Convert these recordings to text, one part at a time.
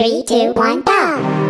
Three, two, one, go!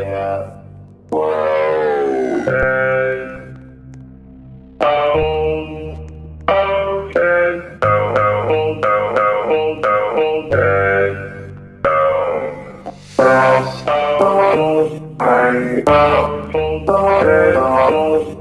Yeah. Oh,